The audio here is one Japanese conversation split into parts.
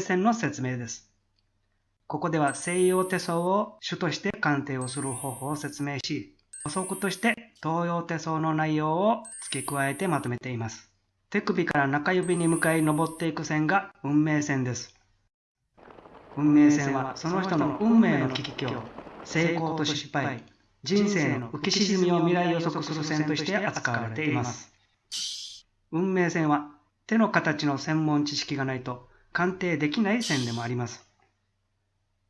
線の説明です。ここでは西洋手相を主として鑑定をする方法を説明し、補足として東洋手相の内容を付け加えてまとめています。手首から中指に向かい登っていく線が運命線です。運命線はその人の運命の危機を成功と失敗、人生の浮き沈みを未来予測する線として扱われています。運命線は手の形の専門知識がないと鑑定できない線でもあります。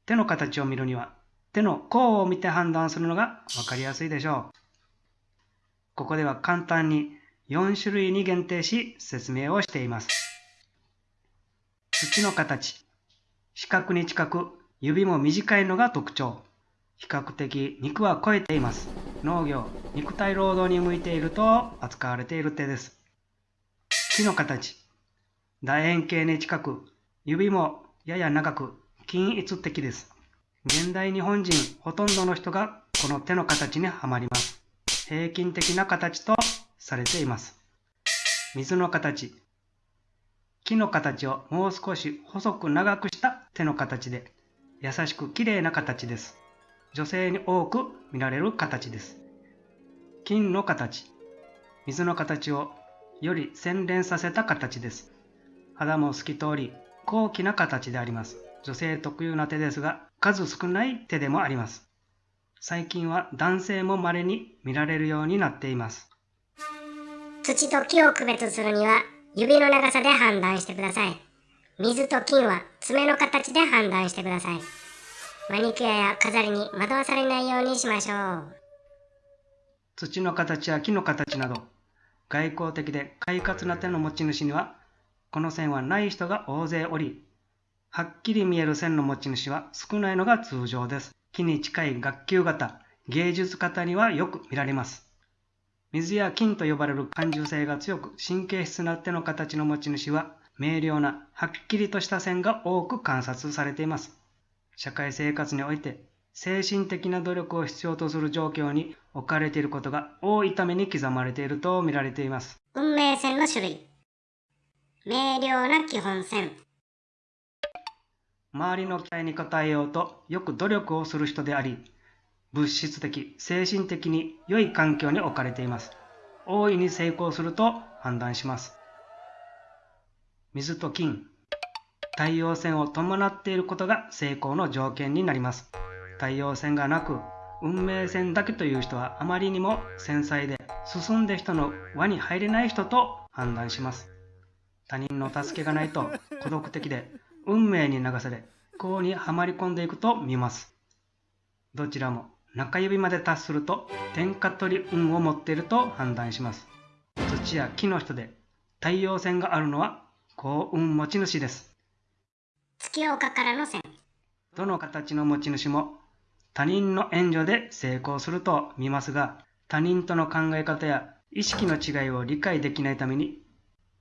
手の形を見るには手の甲を見て判断するのがわかりやすいでしょう。ここでは簡単に4種類に限定し説明をしています。土の形。四角に近く指も短いのが特徴。比較的肉は超えています。農業、肉体労働に向いていると扱われている手です。木の形。楕円形に近く、指もやや長く、均一的です。現代日本人ほとんどの人がこの手の形にはまります。平均的な形とされています。水の形。木の形をもう少し細く長くした手の形で、優しく綺麗な形です。女性に多く見られる形です。金の形。水の形をより洗練させた形です。肌も透き通り、高貴な形であります。女性特有な手ですが、数少ない手でもあります。最近は男性も稀に見られるようになっています。土と木を区別するには、指の長さで判断してください。水と金は爪の形で判断してください。マニキュアや飾りに惑わされないようにしましょう。土の形や木の形など、外交的で快活な手の持ち主には、この線はない人が大勢おり、はっきり見える線の持ち主は少ないのが通常です。木に近い学級型、芸術型にはよく見られます。水や金と呼ばれる感受性が強く神経質な手の形の持ち主は明瞭なはっきりとした線が多く観察されています。社会生活において精神的な努力を必要とする状況に置かれていることが多いために刻まれていると見られています。運命線の種類。明瞭な基本線。周りの期待に応えようとよく努力をする人であり、物質的、精神的に良い環境に置かれています。大いに成功すると判断します。水と金。太陽線を伴っていることが成功の条件になります。太陽線がなく、運命線だけという人はあまりにも繊細で進んで人の輪に入れない人と判断します。他人の助けがないと孤独的で運命に流され、不幸にはまり込んでいくと見ます。どちらも中指まで達すると天下取り運を持っていると判断します。土や木の人で太陽線があるのは幸運持ち主です。月岡からの線。どの形の持ち主も他人の援助で成功すると見ますが、他人との考え方や意識の違いを理解できないために、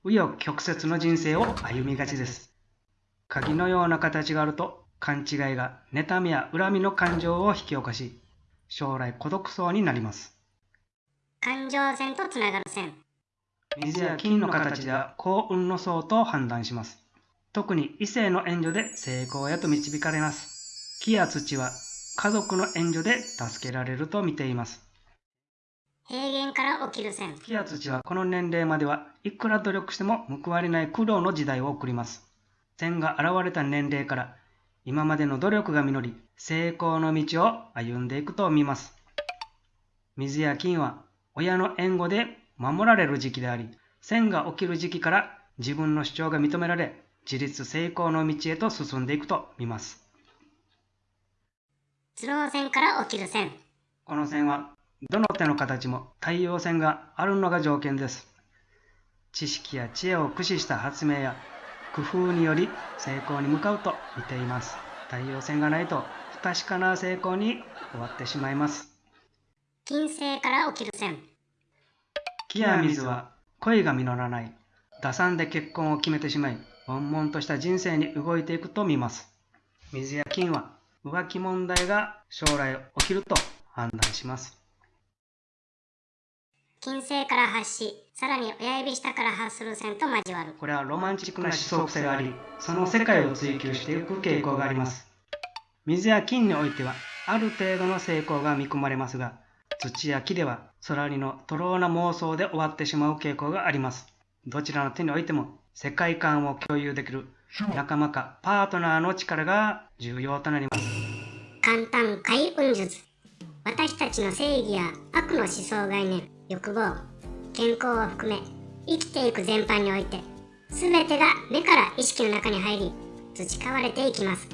紆余曲折の人生を歩みがちです。鍵のような形があると、勘違いが妬みや恨みの感情を引き起こし、将来孤独そうになります。感情線とつながる線。水や金の形では幸運の層と判断します。特に異性の援助で成功へと導かれます。木や土は家族の援助で助けられると見ています。平原から起きる線。木や土はこの年齢まではいくら努力しても報われない苦労の時代を送ります。線が現れた年齢から今までの努力が実り、成功の道を歩んでいくと見ます。水や金は親の援護で守られる時期であり、線が起きる時期から自分の主張が認められ、自立成功の道へと進んでいくと見ます。スロー線から起きる線。この線は、どの手の形も太陽線があるのが条件です。知識や知恵を駆使した発明や工夫により成功に向かうと見ています。太陽線がないと不確かな成功に終わってしまいます。金星から起きる線。木や水は恋が実らない。打算で結婚を決めてしまい、悶々とした人生に動いていくと見ます。水や金は浮気問題が将来起きると判断します。金星から発し、さらに親指下から発する線と交わる。これはロマンチックな思想癖があり、その世界を追求していく傾向があります。水や金においては、ある程度の成功が見込まれますが、土や木では、空にの徒労な妄想で終わってしまう傾向があります。どちらの手においても、世界観を共有できる仲間かパートナーの力が重要となります。簡単開運術。私たちの正義や悪の思想概念、欲望、健康を含め、生きていく全般において、全てが目から意識の中に入り、培われていきます。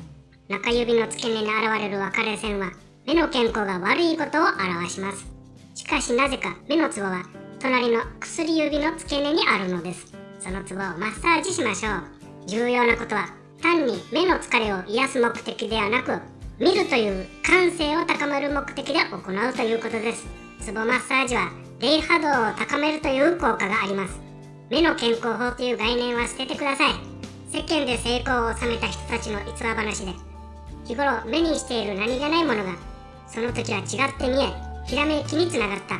中指の付け根に現れる分かれ線は、目の健康が悪いことを表します。しかしなぜか目のツボは、隣の薬指の付け根にあるのです。そのツボをマッサージしましょう。重要なことは、単に目の疲れを癒す目的ではなく、見るという感性を高める目的で行うということです。ツボマッサージは霊波動を高めるという効果があります。目の健康法という概念は捨ててください。世間で成功を収めた人たちの逸話話で、日頃目にしている何気ないものが、その時は違って見え、ひらめきにつながった。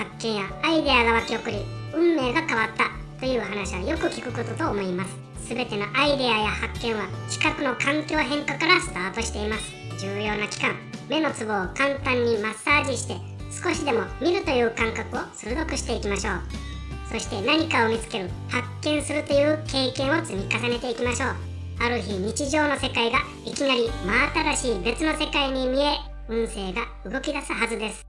発見やアイデアが湧き起こり、運命が変わったという話はよく聞くことと思います。すべてのアイデアや発見は近くの環境変化からスタートしています。重要な期間、目のツボを簡単にマッサージして少しでも見るという感覚を鋭くしていきましょう。そして何かを見つける、発見するという経験を積み重ねていきましょう。ある日日常の世界がいきなり真新しい別の世界に見え、運勢が動き出すはずです。